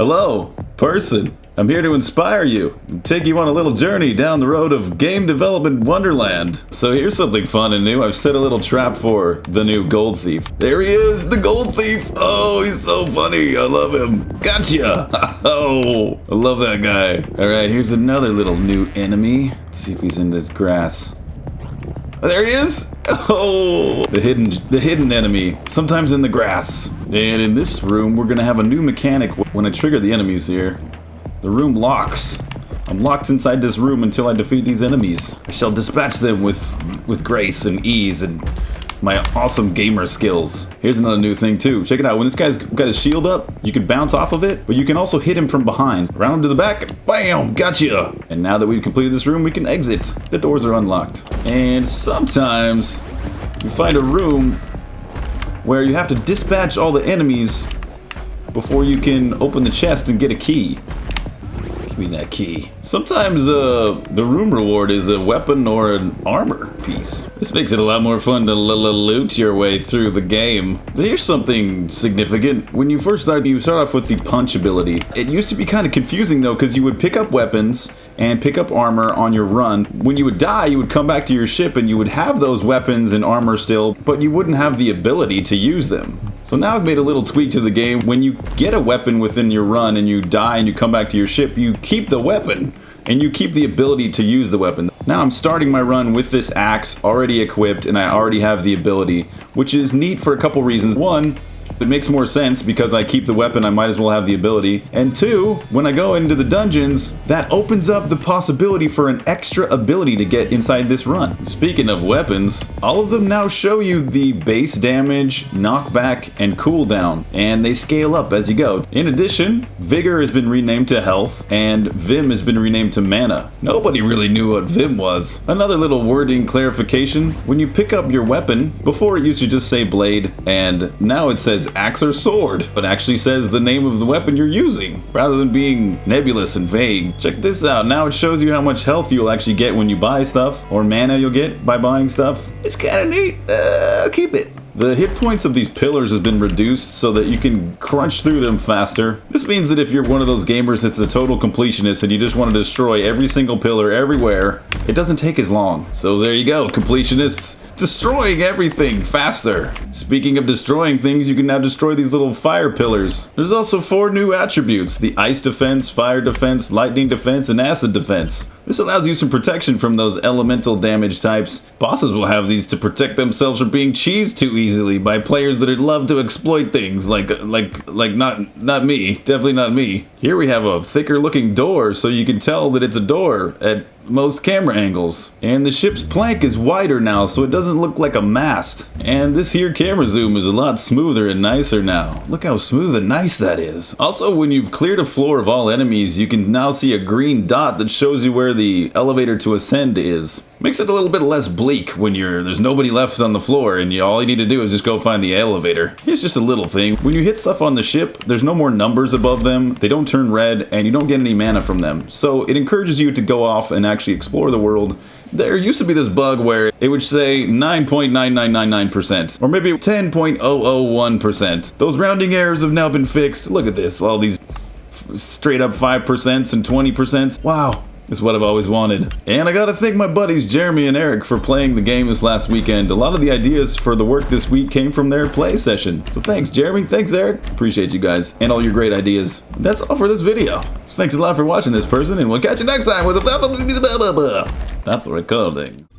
Hello, person. I'm here to inspire you and take you on a little journey down the road of game development wonderland. So here's something fun and new. I've set a little trap for the new gold thief. There he is, the gold thief. Oh, he's so funny. I love him. Gotcha. Oh, I love that guy. All right, here's another little new enemy. Let's see if he's in this grass. There he is. Oh, the hidden, the hidden enemy, sometimes in the grass. And in this room, we're gonna have a new mechanic when I trigger the enemies here. The room locks. I'm locked inside this room until I defeat these enemies. I shall dispatch them with, with grace and ease and my awesome gamer skills. Here's another new thing too. Check it out. When this guy's got his shield up, you can bounce off of it, but you can also hit him from behind. Round him to the back, bam, gotcha. And now that we've completed this room, we can exit. The doors are unlocked. And sometimes you find a room where you have to dispatch all the enemies before you can open the chest and get a key me that key. Sometimes uh, the room reward is a weapon or an armor piece. This makes it a lot more fun to loot your way through the game. Here's something significant. When you first start, you start off with the punch ability. It used to be kind of confusing though, because you would pick up weapons and pick up armor on your run. When you would die, you would come back to your ship and you would have those weapons and armor still, but you wouldn't have the ability to use them. So now I've made a little tweak to the game. When you get a weapon within your run and you die and you come back to your ship, you keep the weapon and you keep the ability to use the weapon. Now I'm starting my run with this axe already equipped and I already have the ability, which is neat for a couple reasons. One, it makes more sense because I keep the weapon, I might as well have the ability. And two, when I go into the dungeons, that opens up the possibility for an extra ability to get inside this run. Speaking of weapons, all of them now show you the base damage, knockback, and cooldown, and they scale up as you go. In addition, Vigor has been renamed to Health, and Vim has been renamed to Mana. Nobody really knew what Vim was. Another little wording clarification, when you pick up your weapon, before it used to just say blade, and now it says axe or sword, but actually says the name of the weapon you're using, rather than being nebulous and vague. Check this out, now it shows you how much health you'll actually get when you buy stuff, or mana you'll get by buying stuff. It's kinda neat, uh, keep it. The hit points of these pillars has been reduced so that you can crunch through them faster. This means that if you're one of those gamers that's a total completionist and you just want to destroy every single pillar everywhere, it doesn't take as long. So there you go, completionists destroying everything faster. Speaking of destroying things, you can now destroy these little fire pillars. There's also four new attributes, the ice defense, fire defense, lightning defense, and acid defense. This allows you some protection from those elemental damage types. Bosses will have these to protect themselves from being cheesed too easily by players that would love to exploit things like like like not not me, definitely not me. Here we have a thicker looking door so you can tell that it's a door at most camera angles. And the ship's plank is wider now so it doesn't look like a mast. And this here camera zoom is a lot smoother and nicer now. Look how smooth and nice that is. Also, when you've cleared a floor of all enemies, you can now see a green dot that shows you where the elevator to ascend is. Makes it a little bit less bleak when you're there's nobody left on the floor and you, all you need to do is just go find the elevator. Here's just a little thing. When you hit stuff on the ship, there's no more numbers above them. They don't turn red and you don't get any mana from them. So it encourages you to go off and actually explore the world there used to be this bug where it would say 9.9999% or maybe 10.001%. Those rounding errors have now been fixed. Look at this, all these straight up 5% and 20%. Wow, is what I've always wanted. And I gotta thank my buddies Jeremy and Eric for playing the game this last weekend. A lot of the ideas for the work this week came from their play session. So thanks Jeremy, thanks Eric. Appreciate you guys and all your great ideas. That's all for this video. So thanks a lot for watching this person and we'll catch you next time with a Stop recording.